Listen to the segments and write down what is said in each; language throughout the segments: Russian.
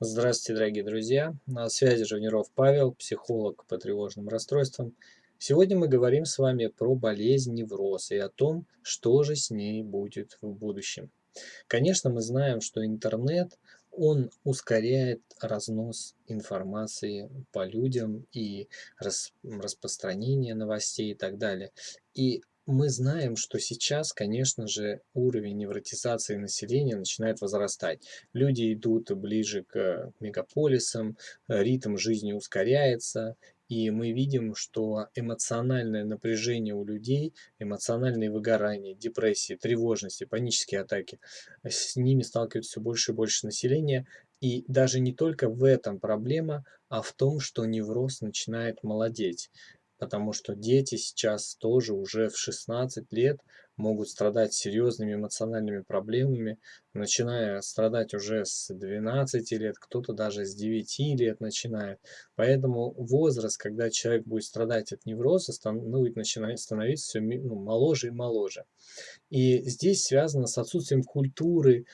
Здравствуйте, дорогие друзья! На связи Живниров Павел, психолог по тревожным расстройствам. Сегодня мы говорим с вами про болезнь невроз и о том, что же с ней будет в будущем. Конечно, мы знаем, что интернет, он ускоряет разнос информации по людям и распространение новостей и так далее. И мы знаем, что сейчас, конечно же, уровень невротизации населения начинает возрастать. Люди идут ближе к мегаполисам, ритм жизни ускоряется, и мы видим, что эмоциональное напряжение у людей, эмоциональные выгорания, депрессии, тревожности, панические атаки, с ними сталкиваются все больше и больше населения. И даже не только в этом проблема, а в том, что невроз начинает молодеть потому что дети сейчас тоже уже в 16 лет могут страдать серьезными эмоциональными проблемами, начиная страдать уже с 12 лет, кто-то даже с 9 лет начинает. Поэтому возраст, когда человек будет страдать от невроза, будет начинать становиться все ну, моложе и моложе. И здесь связано с отсутствием культуры,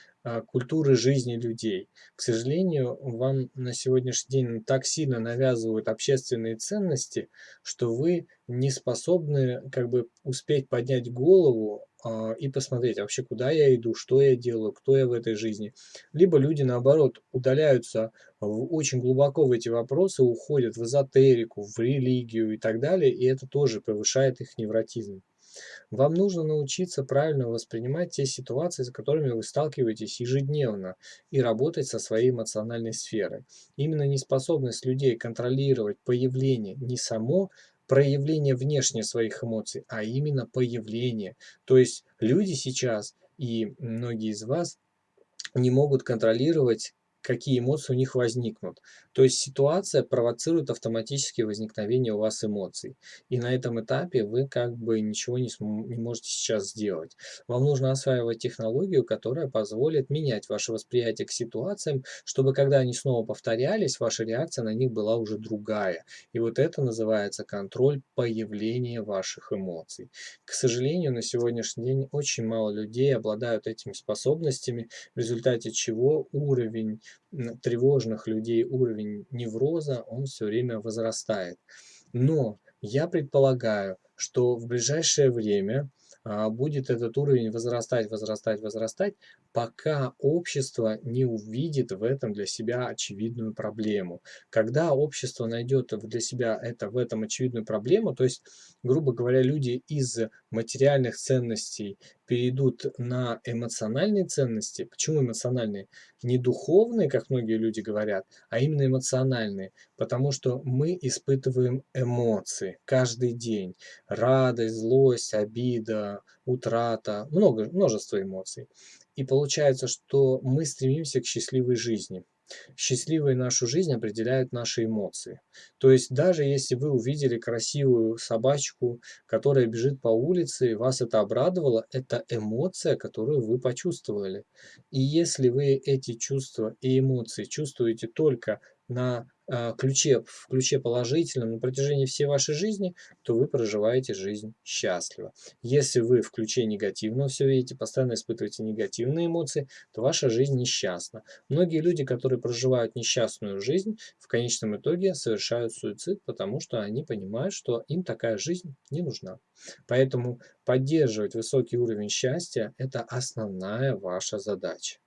культуры жизни людей. К сожалению, вам на сегодняшний день так сильно навязывают общественные ценности, что вы не способны как бы успеть поднять голову а, и посмотреть вообще, куда я иду, что я делаю, кто я в этой жизни. Либо люди, наоборот, удаляются в, очень глубоко в эти вопросы, уходят в эзотерику, в религию и так далее, и это тоже повышает их невротизм. Вам нужно научиться правильно воспринимать те ситуации, с которыми вы сталкиваетесь ежедневно, и работать со своей эмоциональной сферой. Именно неспособность людей контролировать появление не само проявление внешне своих эмоций, а именно появление. То есть люди сейчас и многие из вас не могут контролировать какие эмоции у них возникнут. То есть ситуация провоцирует автоматически возникновение у вас эмоций. И на этом этапе вы как бы ничего не, не можете сейчас сделать. Вам нужно осваивать технологию, которая позволит менять ваше восприятие к ситуациям, чтобы когда они снова повторялись, ваша реакция на них была уже другая. И вот это называется контроль появления ваших эмоций. К сожалению, на сегодняшний день очень мало людей обладают этими способностями, в результате чего уровень тревожных людей уровень невроза, он все время возрастает. Но я предполагаю, что в ближайшее время а, будет этот уровень возрастать, возрастать, возрастать, пока общество не увидит в этом для себя очевидную проблему. Когда общество найдет для себя это, в этом очевидную проблему, то есть, грубо говоря, люди из материальных ценностей перейдут на эмоциональные ценности. Почему эмоциональные? Не духовные, как многие люди говорят, а именно эмоциональные. Потому что мы испытываем эмоции каждый день. Радость, злость, обида, утрата, много, множество эмоций. И получается, что мы стремимся к счастливой жизни. Счастливой нашу жизнь определяют наши эмоции. То есть даже если вы увидели красивую собачку, которая бежит по улице, и вас это обрадовало, это эмоция, которую вы почувствовали. И если вы эти чувства и эмоции чувствуете только на ключе, в ключе положительном на протяжении всей вашей жизни, то вы проживаете жизнь счастливо. Если вы в ключе негативного все видите, постоянно испытываете негативные эмоции, то ваша жизнь несчастна. Многие люди, которые проживают несчастную жизнь, в конечном итоге совершают суицид, потому что они понимают, что им такая жизнь не нужна. Поэтому поддерживать высокий уровень счастья – это основная ваша задача.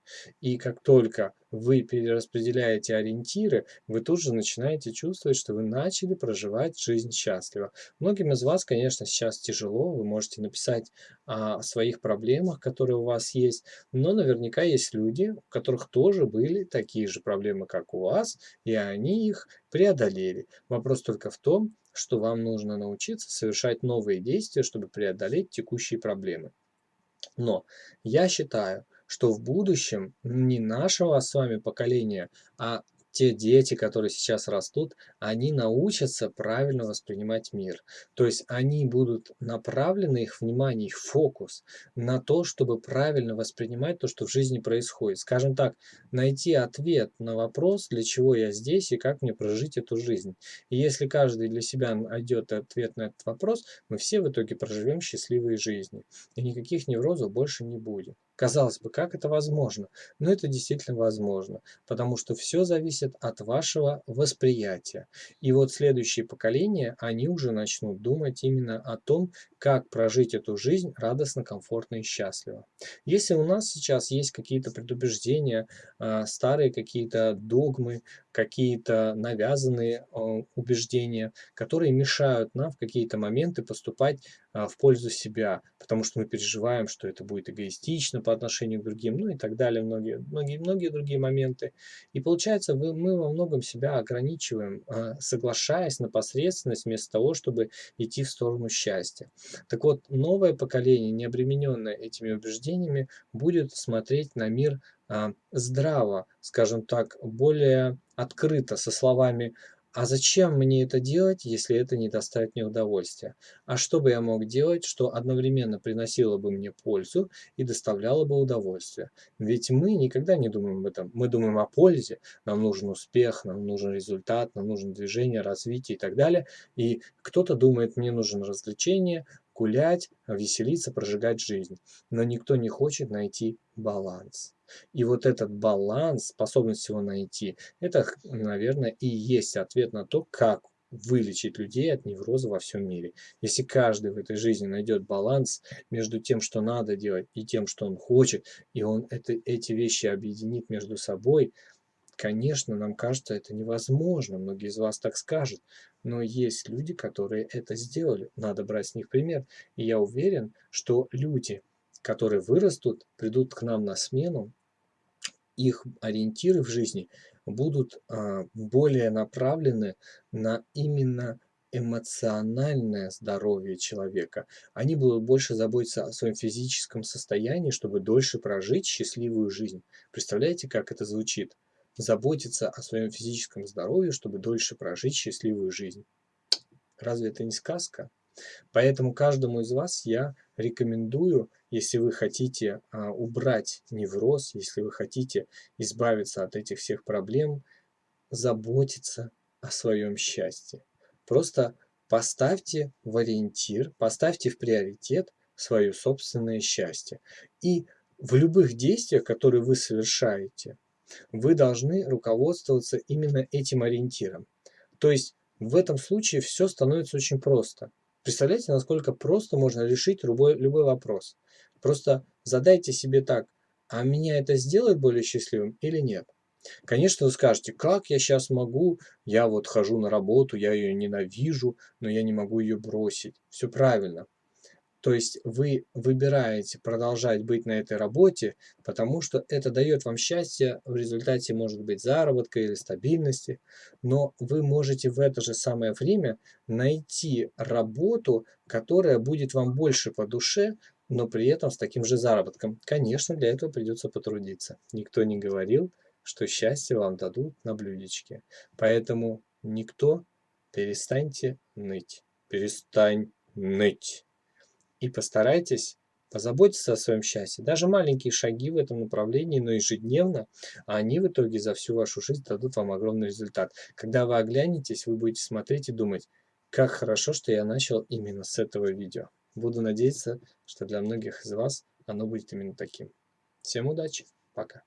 И как только вы перераспределяете ориентиры, вы тут же начинаете чувствовать, что вы начали проживать жизнь счастливо. Многим из вас, конечно, сейчас тяжело, вы можете написать о своих проблемах, которые у вас есть, но наверняка есть люди, у которых тоже были такие же проблемы, как у вас, и они их преодолели. Вопрос только в том, что вам нужно научиться совершать новые действия, чтобы преодолеть текущие проблемы. Но я считаю, что в будущем не нашего с вами поколения, а те дети, которые сейчас растут, они научатся правильно воспринимать мир. То есть они будут направлены, их внимание, их фокус на то, чтобы правильно воспринимать то, что в жизни происходит. Скажем так, найти ответ на вопрос, для чего я здесь и как мне прожить эту жизнь. И если каждый для себя найдет ответ на этот вопрос, мы все в итоге проживем счастливые жизни. И никаких неврозов больше не будет. Казалось бы, как это возможно? Но это действительно возможно, потому что все зависит от вашего восприятия. И вот следующие поколения, они уже начнут думать именно о том, как прожить эту жизнь радостно, комфортно и счастливо. Если у нас сейчас есть какие-то предубеждения, а, старые какие-то догмы, какие-то навязанные а, убеждения, которые мешают нам в какие-то моменты поступать а, в пользу себя, потому что мы переживаем, что это будет эгоистично по отношению к другим, ну и так далее, многие, многие, многие другие моменты. И получается, мы во многом себя ограничиваем, а, соглашаясь на посредственность вместо того, чтобы идти в сторону счастья. Так вот, новое поколение, не обремененное этими убеждениями, будет смотреть на мир здраво, скажем так, более открыто, со словами а зачем мне это делать, если это не доставит мне удовольствия? А что бы я мог делать, что одновременно приносило бы мне пользу и доставляло бы удовольствие? Ведь мы никогда не думаем об этом. Мы думаем о пользе. Нам нужен успех, нам нужен результат, нам нужно движение, развитие и так далее. И кто-то думает, мне нужен развлечение, гулять, веселиться, прожигать жизнь. Но никто не хочет найти баланс. И вот этот баланс, способность его найти, это, наверное, и есть ответ на то, как вылечить людей от невроза во всем мире. Если каждый в этой жизни найдет баланс между тем, что надо делать, и тем, что он хочет, и он это, эти вещи объединит между собой, конечно, нам кажется это невозможно, многие из вас так скажут, но есть люди, которые это сделали, надо брать с них пример. И я уверен, что люди, которые вырастут, придут к нам на смену, их ориентиры в жизни будут а, более направлены на именно эмоциональное здоровье человека. Они будут больше заботиться о своем физическом состоянии, чтобы дольше прожить счастливую жизнь. Представляете, как это звучит? Заботиться о своем физическом здоровье, чтобы дольше прожить счастливую жизнь. Разве это не сказка? Поэтому каждому из вас я рекомендую, если вы хотите а, убрать невроз, если вы хотите избавиться от этих всех проблем, заботиться о своем счастье. Просто поставьте в ориентир, поставьте в приоритет свое собственное счастье. И в любых действиях, которые вы совершаете, вы должны руководствоваться именно этим ориентиром. То есть в этом случае все становится очень просто. Представляете, насколько просто можно решить любой, любой вопрос. Просто задайте себе так, а меня это сделает более счастливым или нет? Конечно, вы скажете, как я сейчас могу, я вот хожу на работу, я ее ненавижу, но я не могу ее бросить. Все правильно. То есть вы выбираете продолжать быть на этой работе, потому что это дает вам счастье, в результате может быть заработка или стабильности, но вы можете в это же самое время найти работу, которая будет вам больше по душе, но при этом с таким же заработком. Конечно, для этого придется потрудиться. Никто не говорил, что счастье вам дадут на блюдечке. Поэтому никто перестаньте ныть. Перестань ныть и постарайтесь позаботиться о своем счастье. Даже маленькие шаги в этом направлении, но ежедневно, они в итоге за всю вашу жизнь дадут вам огромный результат. Когда вы оглянетесь, вы будете смотреть и думать, как хорошо, что я начал именно с этого видео. Буду надеяться, что для многих из вас оно будет именно таким. Всем удачи, пока.